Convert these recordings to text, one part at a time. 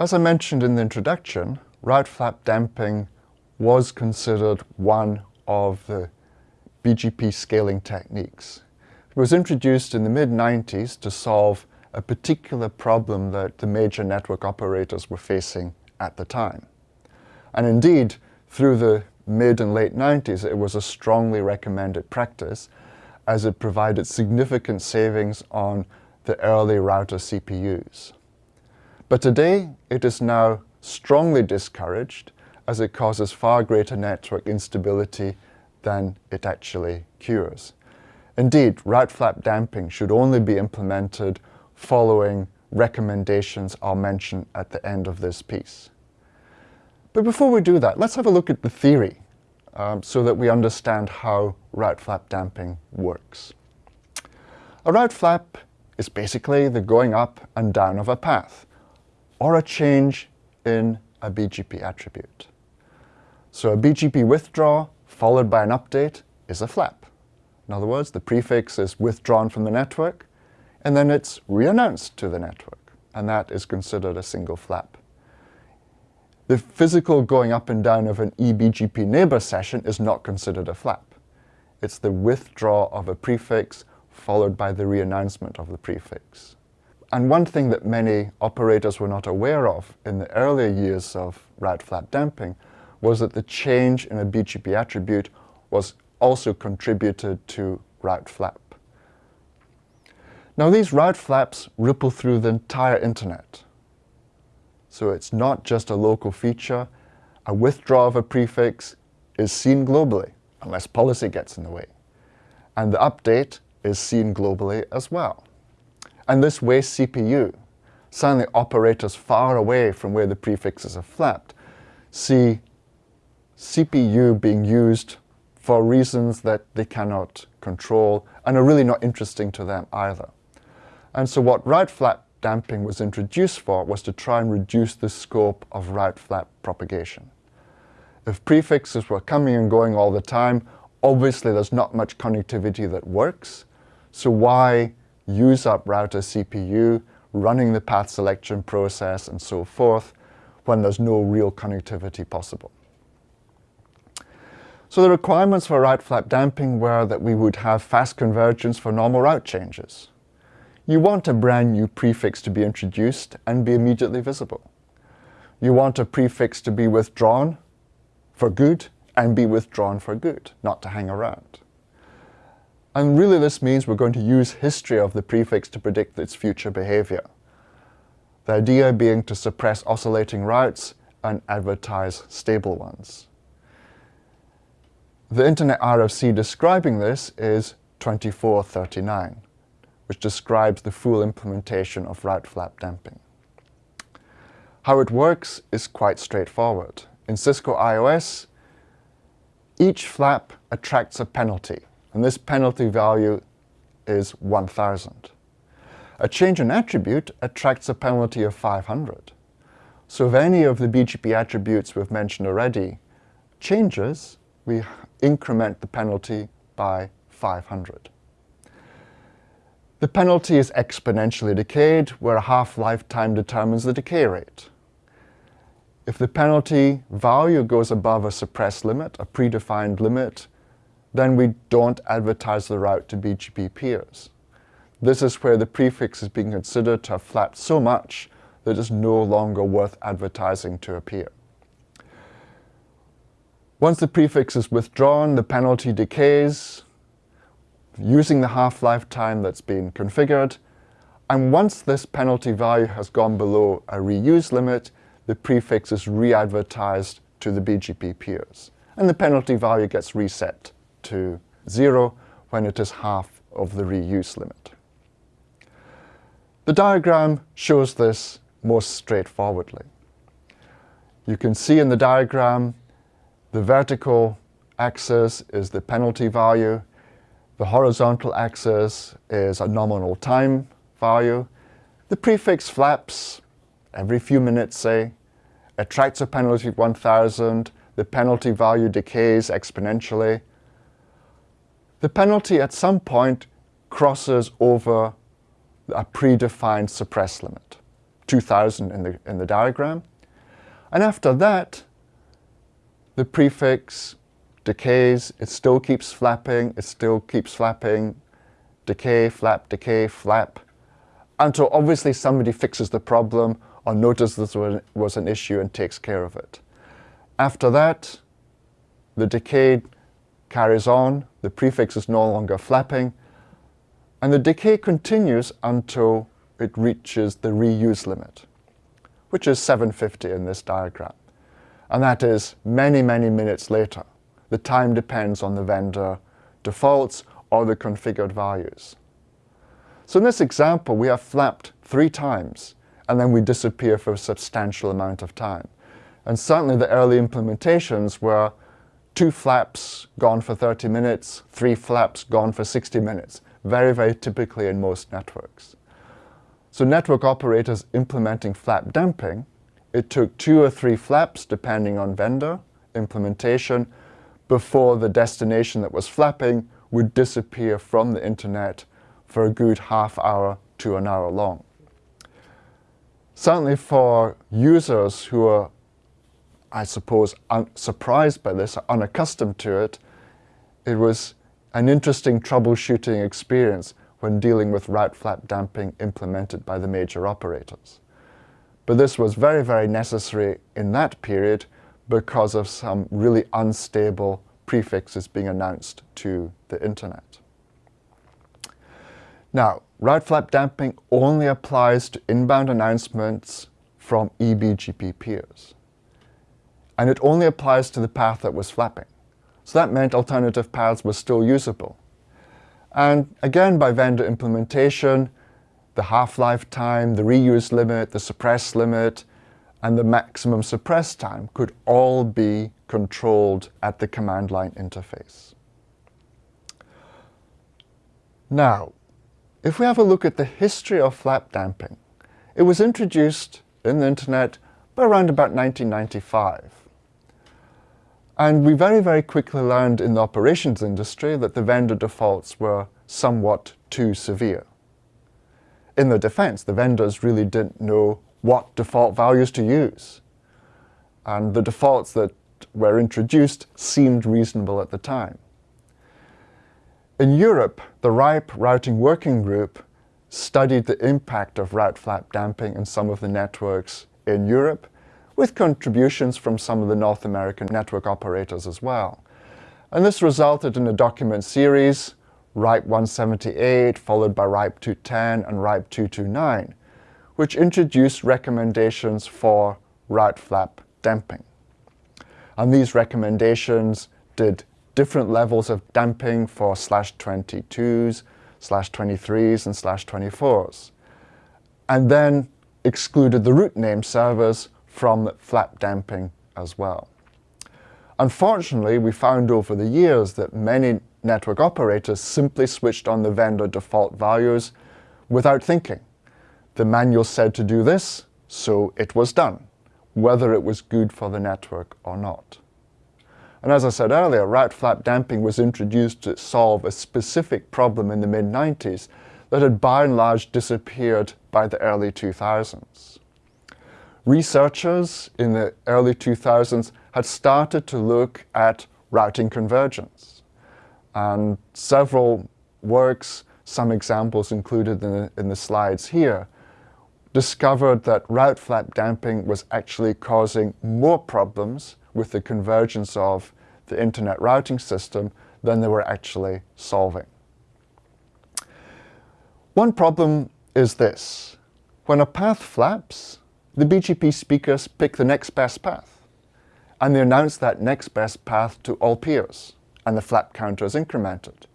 As I mentioned in the introduction, route flap damping was considered one of the BGP scaling techniques. It was introduced in the mid-90s to solve a particular problem that the major network operators were facing at the time. And indeed, through the mid and late 90s, it was a strongly recommended practice as it provided significant savings on the early router CPUs. But today, it is now strongly discouraged as it causes far greater network instability than it actually cures. Indeed, route flap damping should only be implemented following recommendations I'll mention at the end of this piece. But before we do that, let's have a look at the theory um, so that we understand how route flap damping works. A route flap is basically the going up and down of a path or a change in a BGP attribute. So a BGP withdraw followed by an update is a flap. In other words, the prefix is withdrawn from the network, and then it's reannounced to the network, and that is considered a single flap. The physical going up and down of an eBGP neighbor session is not considered a flap. It's the withdraw of a prefix followed by the reannouncement of the prefix. And one thing that many operators were not aware of in the earlier years of route flap damping was that the change in a BGP attribute was also contributed to route flap. Now these route flaps ripple through the entire internet. So it's not just a local feature. A withdrawal of a prefix is seen globally, unless policy gets in the way. And the update is seen globally as well. And this wastes CPU. Suddenly operators far away from where the prefixes are flapped see CPU being used for reasons that they cannot control and are really not interesting to them either. And so what route flap damping was introduced for was to try and reduce the scope of route flap propagation. If prefixes were coming and going all the time, obviously there's not much connectivity that works. So why use up router CPU, running the path selection process and so forth, when there's no real connectivity possible? So the requirements for route flap damping were that we would have fast convergence for normal route changes. You want a brand new prefix to be introduced and be immediately visible. You want a prefix to be withdrawn for good and be withdrawn for good, not to hang around. And really this means we're going to use history of the prefix to predict its future behavior. The idea being to suppress oscillating routes and advertise stable ones. The Internet RFC describing this is 2439, which describes the full implementation of route flap damping. How it works is quite straightforward. In Cisco IOS, each flap attracts a penalty, and this penalty value is 1,000. A change in attribute attracts a penalty of 500. So if any of the BGP attributes we've mentioned already changes, we increment the penalty by 500. The penalty is exponentially decayed, where a half-lifetime determines the decay rate. If the penalty value goes above a suppressed limit, a predefined limit, then we don't advertise the route to BGP peers. This is where the prefix is being considered to have flapped so much that it's no longer worth advertising to a peer. Once the prefix is withdrawn, the penalty decays using the half-life time that's been configured. And once this penalty value has gone below a reuse limit, the prefix is re-advertised to the BGP peers. And the penalty value gets reset to zero when it is half of the reuse limit. The diagram shows this most straightforwardly. You can see in the diagram the vertical axis is the penalty value. The horizontal axis is a nominal time value. The prefix flaps every few minutes, say, attracts a penalty of 1,000. The penalty value decays exponentially. The penalty at some point crosses over a predefined suppress limit. 2000 in the, in the diagram. And after that, the prefix decays, it still keeps flapping, it still keeps flapping, decay, flap, decay, flap, until obviously somebody fixes the problem or notices this was an issue and takes care of it. After that, the decay carries on, the prefix is no longer flapping, and the decay continues until it reaches the reuse limit, which is 750 in this diagram. And that is many, many minutes later. The time depends on the vendor defaults or the configured values. So in this example, we have flapped three times, and then we disappear for a substantial amount of time. And certainly the early implementations were two flaps gone for 30 minutes, three flaps gone for 60 minutes, very, very typically in most networks. So network operators implementing flap damping, it took two or three flaps, depending on vendor, implementation, before the destination that was flapping would disappear from the internet for a good half hour to an hour long. Certainly for users who are, I suppose, surprised by this, unaccustomed to it, it was an interesting troubleshooting experience when dealing with route flap damping implemented by the major operators. But this was very, very necessary in that period because of some really unstable prefixes being announced to the internet. Now, route flap damping only applies to inbound announcements from eBGP peers. And it only applies to the path that was flapping. So that meant alternative paths were still usable. And again, by vendor implementation, the half-life time, the reuse limit, the suppress limit, and the maximum suppress time could all be controlled at the command line interface. Now, if we have a look at the history of flap damping, it was introduced in the internet by around about 1995. And we very, very quickly learned in the operations industry that the vendor defaults were somewhat too severe. In the defense, the vendors really didn't know what default values to use. And the defaults that were introduced seemed reasonable at the time. In Europe, the RIPE Routing Working Group studied the impact of route flap damping in some of the networks in Europe, with contributions from some of the North American network operators as well. And this resulted in a document series, RIPE 178, followed by RIPE 210 and RIPE 229, which introduced recommendations for route flap damping. And these recommendations did different levels of damping for slash 22s, slash 23s, and slash 24s. And then excluded the root name servers from flap damping as well. Unfortunately, we found over the years that many network operators simply switched on the vendor default values without thinking. The manual said to do this, so it was done, whether it was good for the network or not. And as I said earlier, route flap damping was introduced to solve a specific problem in the mid-90s that had by and large disappeared by the early 2000s. Researchers in the early 2000s had started to look at routing convergence. And several works, some examples included in the, in the slides here, discovered that route flap damping was actually causing more problems with the convergence of the internet routing system than they were actually solving. One problem is this. When a path flaps, the BGP speakers pick the next best path, and they announce that next best path to all peers, and the flap counter is incremented.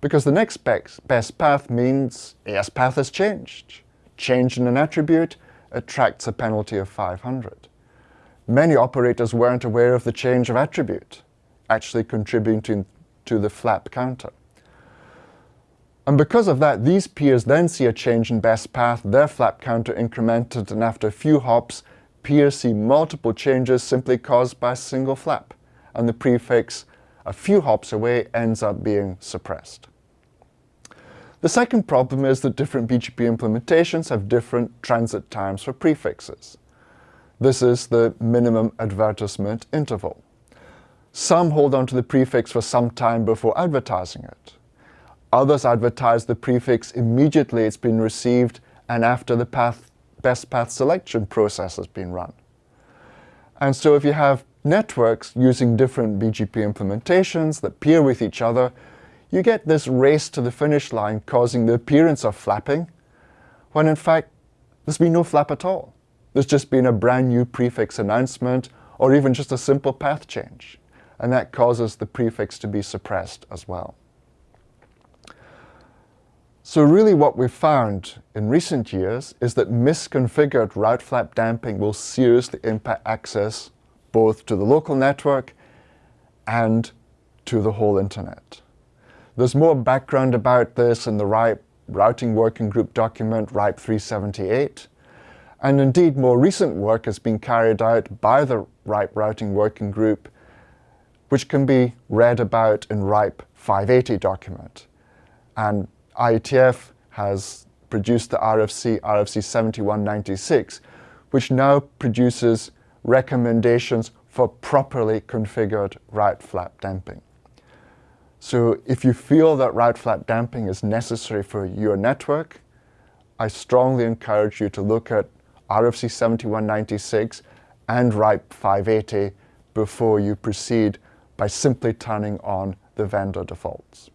Because the next best path means AS path has changed. Change in an attribute attracts a penalty of 500 many operators weren't aware of the change of attribute, actually contributing to the flap counter. And because of that, these peers then see a change in best path, their flap counter incremented, and after a few hops, peers see multiple changes simply caused by a single flap, and the prefix a few hops away ends up being suppressed. The second problem is that different BGP implementations have different transit times for prefixes. This is the minimum advertisement interval. Some hold on to the prefix for some time before advertising it. Others advertise the prefix immediately it's been received and after the path, best path selection process has been run. And so if you have networks using different BGP implementations that peer with each other, you get this race to the finish line causing the appearance of flapping, when in fact there's been no flap at all. There's just been a brand new prefix announcement or even just a simple path change. And that causes the prefix to be suppressed as well. So really what we've found in recent years is that misconfigured route flap damping will seriously impact access both to the local network and to the whole internet. There's more background about this in the RIPE Routing Working Group document, RIPE 378. And indeed, more recent work has been carried out by the RIPE Routing Working Group, which can be read about in RIPE 580 document. And IETF has produced the RFC, RFC 7196, which now produces recommendations for properly configured route flap damping. So if you feel that route flap damping is necessary for your network, I strongly encourage you to look at RFC 7196 and RIPE 580 before you proceed by simply turning on the vendor defaults.